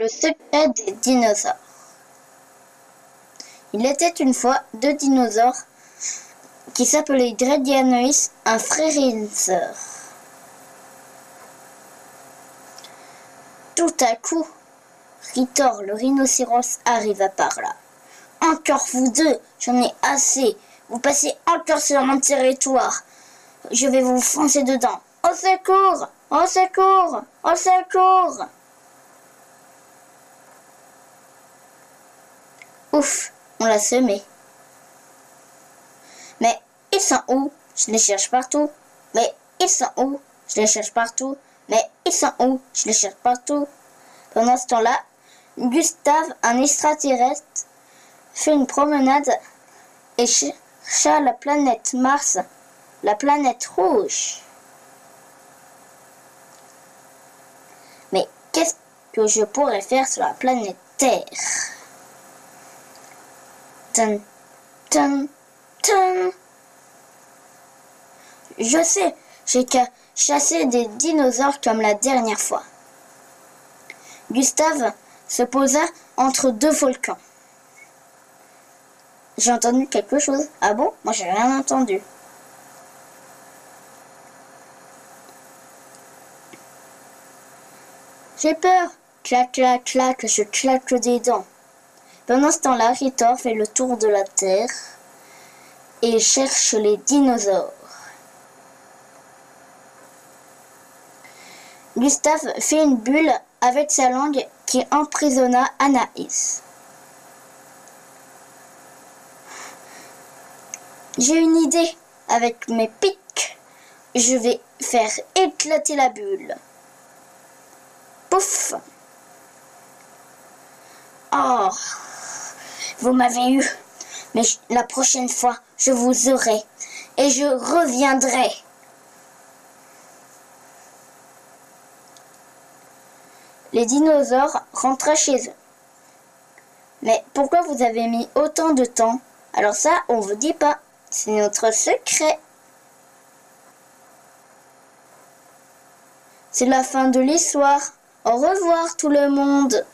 Le secret des dinosaures. Il était une fois deux dinosaures qui s'appelaient Dredianois, un frère et une sœur. Tout à coup, Ritor le rhinocéros arriva par là. Encore vous deux, j'en ai assez. Vous passez encore sur mon territoire. Je vais vous foncer dedans. Au secours Au secours Au secours Ouf, on l'a semé. Mais ils sont où? Je les cherche partout. Mais ils sont où? Je les cherche partout. Mais ils sont où? Je les cherche partout. Pendant ce temps-là, Gustave, un extraterrestre, fait une promenade et chercha la planète Mars, la planète rouge. Mais qu'est-ce que je pourrais faire sur la planète Terre? Je sais, j'ai qu'à chasser des dinosaures comme la dernière fois. Gustave se posa entre deux volcans. J'ai entendu quelque chose. Ah bon? Moi j'ai rien entendu. J'ai peur. Clac, clac, clac, je claque des dents. Pendant ce temps-là, Ritor fait le tour de la Terre et cherche les dinosaures. Gustave fait une bulle avec sa langue qui emprisonna Anaïs. J'ai une idée. Avec mes pics, je vais faire éclater la bulle. Pouf Oh Vous m'avez eu. Mais la prochaine fois, je vous aurai. Et je reviendrai. Les dinosaures rentraient chez eux. Mais pourquoi vous avez mis autant de temps? Alors ça, on vous dit pas. C'est notre secret. C'est la fin de l'histoire. Au revoir tout le monde.